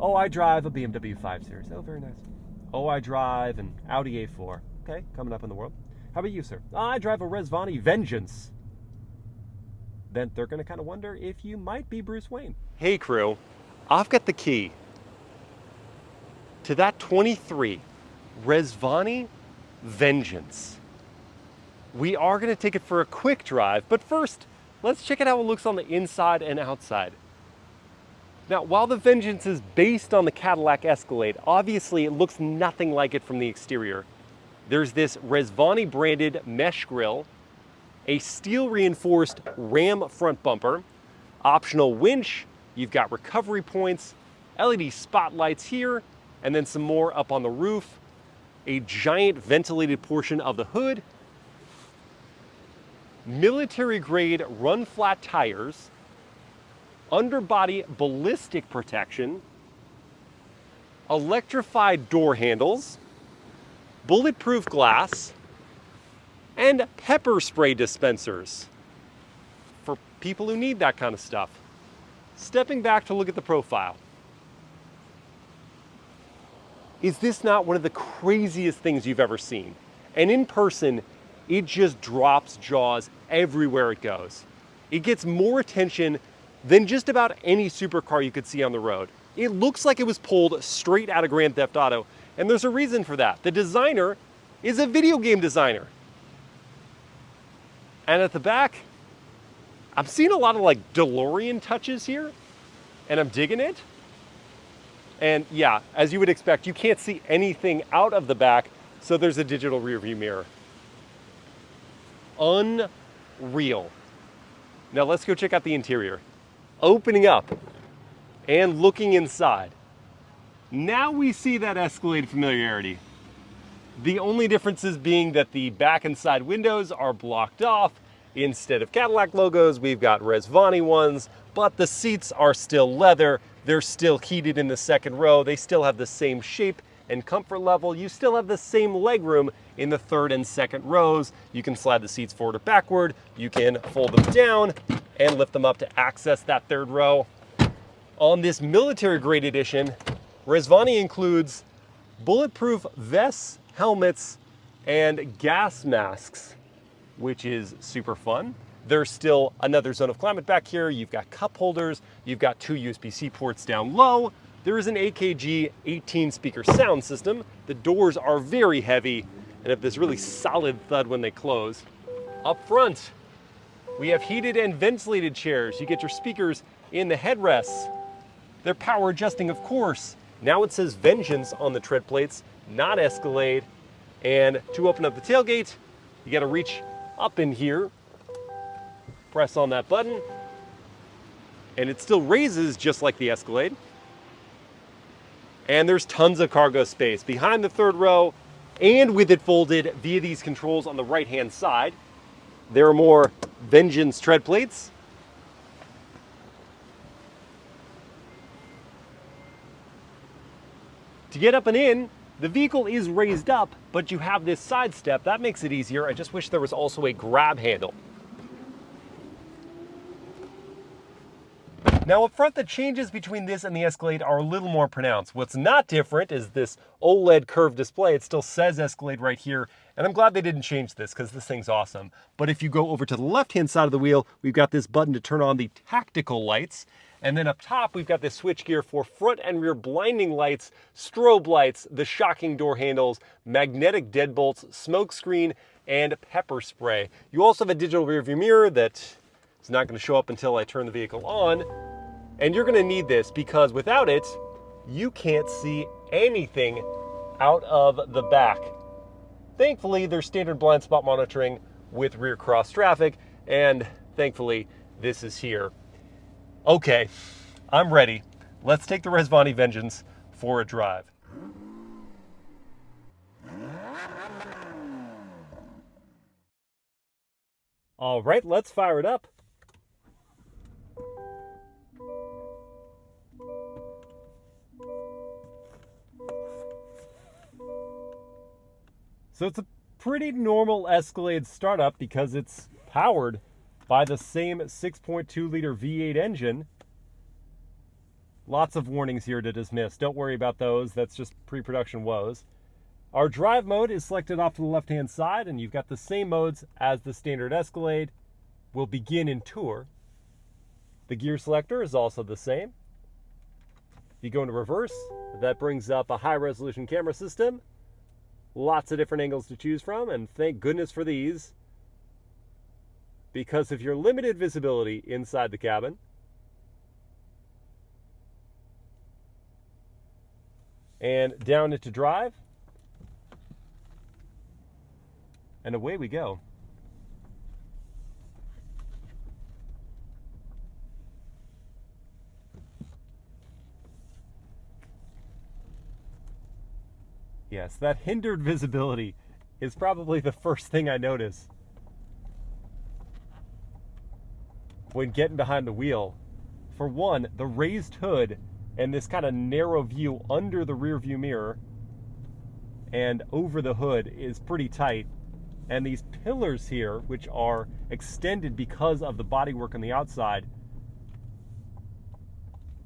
Oh, I drive a BMW 5 Series. Oh, very nice. Oh, I drive an Audi A4. Okay, coming up in the world. How about you, sir? I drive a Rezvani Vengeance. Then they're going to kind of wonder if you might be Bruce Wayne. Hey, crew. I've got the key to that 23 Rezvani Vengeance. We are going to take it for a quick drive, but first, let's check it out it looks on the inside and outside. Now, while the Vengeance is based on the Cadillac Escalade, obviously it looks nothing like it from the exterior. There's this Rezvani branded mesh grille, a steel reinforced ram front bumper, optional winch, you've got recovery points, LED spotlights here, and then some more up on the roof, a giant ventilated portion of the hood, military grade run flat tires, underbody ballistic protection, electrified door handles, bulletproof glass, and pepper spray dispensers for people who need that kind of stuff. Stepping back to look at the profile. Is this not one of the craziest things you've ever seen? And in person, it just drops jaws everywhere it goes. It gets more attention than just about any supercar you could see on the road. It looks like it was pulled straight out of Grand Theft Auto, and there's a reason for that. The designer is a video game designer. And at the back, I'm seeing a lot of like DeLorean touches here, and I'm digging it. And yeah, as you would expect, you can't see anything out of the back, so there's a digital rear view mirror. Unreal. Now let's go check out the interior opening up and looking inside. Now we see that Escalade familiarity. The only differences being that the back and side windows are blocked off. Instead of Cadillac logos, we've got Rezvani ones, but the seats are still leather. They're still heated in the second row. They still have the same shape and comfort level. You still have the same legroom in the third and second rows. You can slide the seats forward or backward. You can fold them down and lift them up to access that third row. On this military grade edition, Rezvani includes bulletproof vests, helmets, and gas masks, which is super fun. There's still another zone of climate back here. You've got cup holders. You've got two USB-C ports down low. There is an AKG 18 speaker sound system. The doors are very heavy and have this really solid thud when they close. Up front, we have heated and ventilated chairs. You get your speakers in the headrests. They're power adjusting, of course. Now it says Vengeance on the tread plates, not Escalade. And to open up the tailgate, you gotta reach up in here, press on that button, and it still raises just like the Escalade. And there's tons of cargo space behind the third row and with it folded via these controls on the right-hand side. There are more Vengeance tread plates. To get up and in, the vehicle is raised up, but you have this side step. That makes it easier. I just wish there was also a grab handle. Now up front, the changes between this and the Escalade are a little more pronounced. What's not different is this OLED curved display. It still says Escalade right here, and I'm glad they didn't change this because this thing's awesome. But if you go over to the left-hand side of the wheel, we've got this button to turn on the tactical lights. And then up top, we've got this switch gear for front and rear blinding lights, strobe lights, the shocking door handles, magnetic deadbolts, smoke screen, and pepper spray. You also have a digital rear view mirror that is not going to show up until I turn the vehicle on. And you're gonna need this because without it, you can't see anything out of the back. Thankfully, there's standard blind spot monitoring with rear cross traffic, and thankfully, this is here. Okay, I'm ready. Let's take the Rezvani Vengeance for a drive. All right, let's fire it up. So it's a pretty normal Escalade startup because it's powered by the same 6.2 liter V8 engine. Lots of warnings here to dismiss. Don't worry about those. That's just pre-production woes. Our drive mode is selected off to the left-hand side, and you've got the same modes as the standard Escalade. We'll begin in Tour. The gear selector is also the same. If you go into reverse, that brings up a high-resolution camera system. Lots of different angles to choose from, and thank goodness for these. Because of your limited visibility inside the cabin, and down into drive. And away we go. Yes, that hindered visibility is probably the first thing I notice when getting behind the wheel. For one, the raised hood and this kind of narrow view under the rear view mirror and over the hood is pretty tight. And these pillars here, which are extended because of the bodywork on the outside,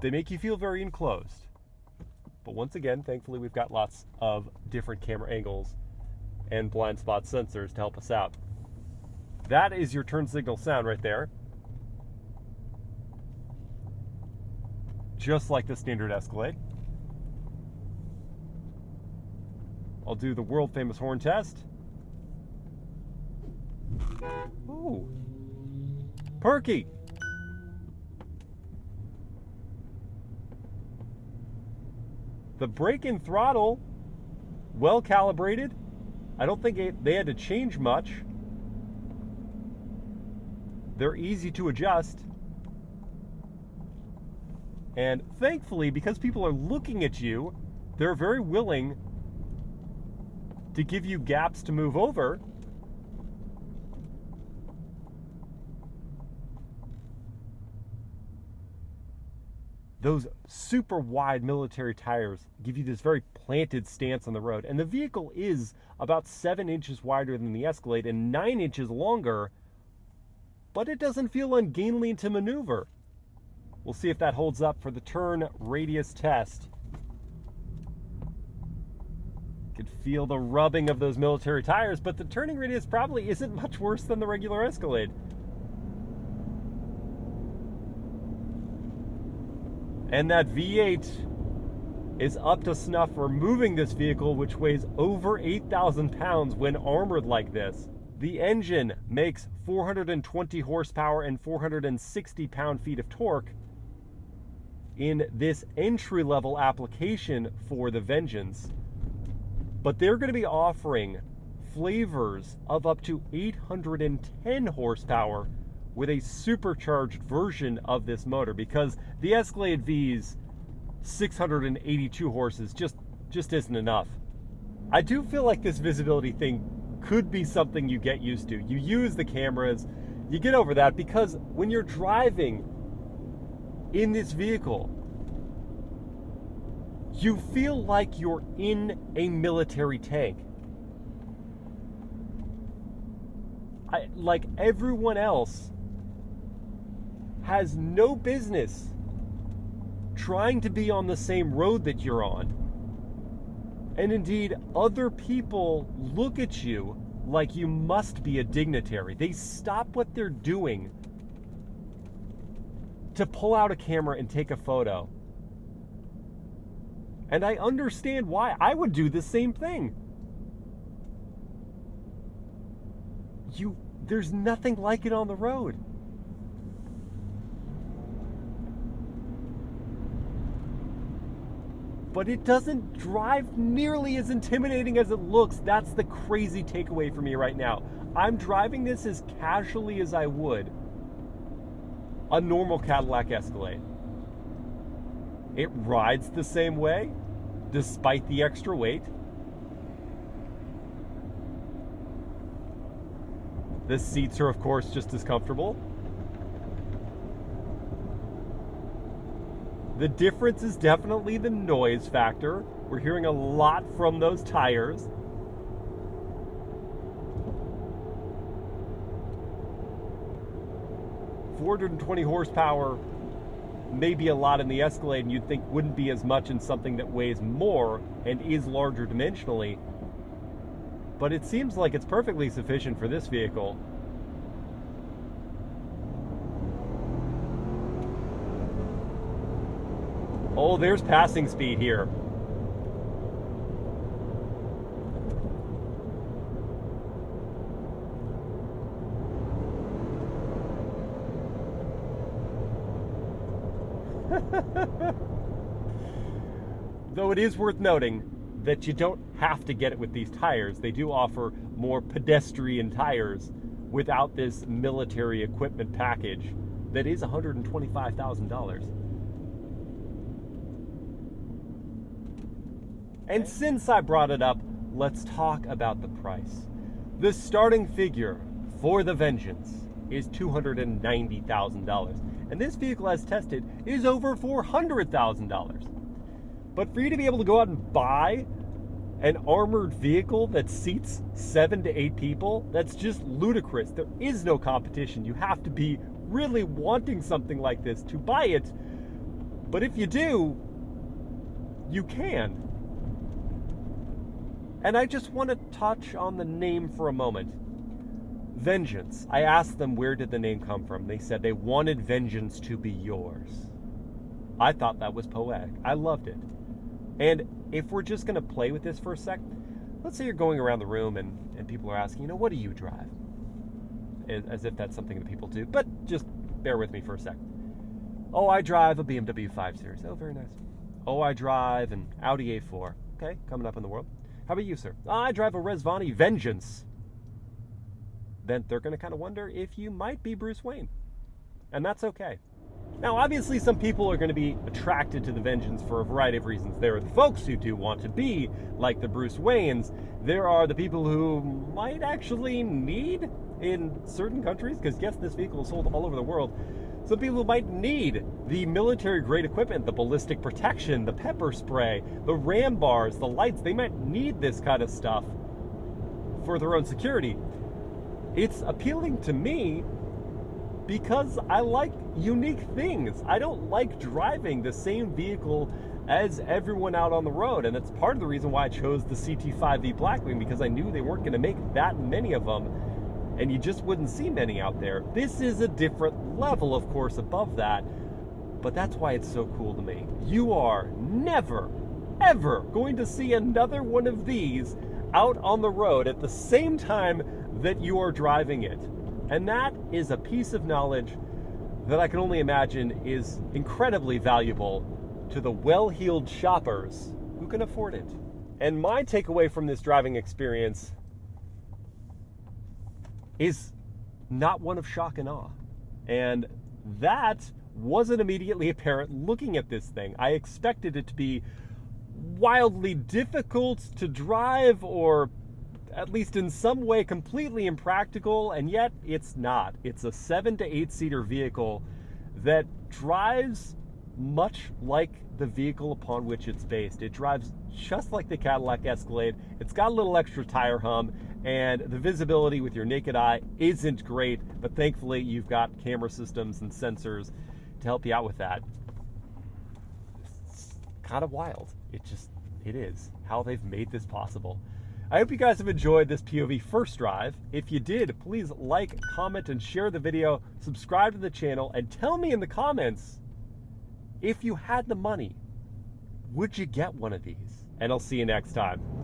they make you feel very enclosed. But once again, thankfully, we've got lots of different camera angles and blind spot sensors to help us out. That is your turn signal sound right there. just like the standard Escalade. I'll do the world famous horn test. Ooh. Perky. The brake and throttle, well calibrated. I don't think it, they had to change much. They're easy to adjust. And thankfully, because people are looking at you, they're very willing to give you gaps to move over. Those super wide military tires give you this very planted stance on the road. And the vehicle is about seven inches wider than the Escalade and nine inches longer, but it doesn't feel ungainly to maneuver. We'll see if that holds up for the turn radius test. Could feel the rubbing of those military tires, but the turning radius probably isn't much worse than the regular Escalade. And that V8 is up to snuff for moving this vehicle, which weighs over 8,000 pounds when armored like this. The engine makes 420 horsepower and 460 pound-feet of torque, in this entry level application for the Vengeance. But they're going to be offering flavors of up to 810 horsepower with a supercharged version of this motor because the Escalade V's 682 horses just just isn't enough. I do feel like this visibility thing could be something you get used to. You use the cameras, you get over that because when you're driving in this vehicle. You feel like you're in a military tank. I, like everyone else has no business trying to be on the same road that you're on. And indeed, other people look at you like you must be a dignitary. They stop what they're doing to pull out a camera and take a photo. And I understand why. I would do the same thing. You there's nothing like it on the road. But it doesn't drive nearly as intimidating as it looks. That's the crazy takeaway for me right now. I'm driving this as casually as I would a normal Cadillac Escalade. It rides the same way, despite the extra weight. The seats are, of course, just as comfortable. The difference is definitely the noise factor. We're hearing a lot from those tires. 420 horsepower may be a lot in the Escalade and you'd think wouldn't be as much in something that weighs more and is larger dimensionally. But it seems like it's perfectly sufficient for this vehicle. Oh, there's passing speed here. Though it is worth noting that you don't have to get it with these tires. They do offer more pedestrian tires without this military equipment package that is $125,000. And since I brought it up, let's talk about the price. The starting figure for the Vengeance is $290,000. And this vehicle, as tested, is over $400,000. But for you to be able to go out and buy an armored vehicle that seats seven to eight people, that's just ludicrous. There is no competition. You have to be really wanting something like this to buy it. But if you do, you can. And I just want to touch on the name for a moment. Vengeance. I asked them where did the name come from. They said they wanted vengeance to be yours. I thought that was poetic. I loved it. And if we're just going to play with this for a sec, let's say you're going around the room and, and people are asking, you know, what do you drive? As if that's something that people do. But just bear with me for a sec. Oh, I drive a BMW 5 Series. Oh, very nice. Oh, I drive an Audi A4. Okay, coming up in the world. How about you, sir? I drive a Rezvani Vengeance. Then they're going to kind of wonder if you might be Bruce Wayne. And that's okay. Now, obviously, some people are going to be attracted to the Vengeance for a variety of reasons. There are the folks who do want to be like the Bruce Waynes. There are the people who might actually need in certain countries, because yes, this vehicle is sold all over the world. Some people might need the military grade equipment, the ballistic protection, the pepper spray, the ram bars, the lights. They might need this kind of stuff for their own security. It's appealing to me because I like unique things. I don't like driving the same vehicle as everyone out on the road. And that's part of the reason why I chose the CT5V Blackwing because I knew they weren't going to make that many of them and you just wouldn't see many out there. This is a different level, of course, above that, but that's why it's so cool to me. You are never, ever going to see another one of these out on the road at the same time that you are driving it. And that is a piece of knowledge that I can only imagine is incredibly valuable to the well heeled shoppers who can afford it. And my takeaway from this driving experience is not one of shock and awe. And that wasn't immediately apparent looking at this thing. I expected it to be wildly difficult to drive or at least in some way completely impractical, and yet it's not. It's a seven to eight seater vehicle that drives much like the vehicle upon which it's based. It drives just like the Cadillac Escalade. It's got a little extra tire hum, and the visibility with your naked eye isn't great, but thankfully you've got camera systems and sensors to help you out with that. It's kind of wild. It just, it is how they've made this possible. I hope you guys have enjoyed this POV first drive. If you did, please like, comment, and share the video, subscribe to the channel, and tell me in the comments if you had the money, would you get one of these? And I'll see you next time.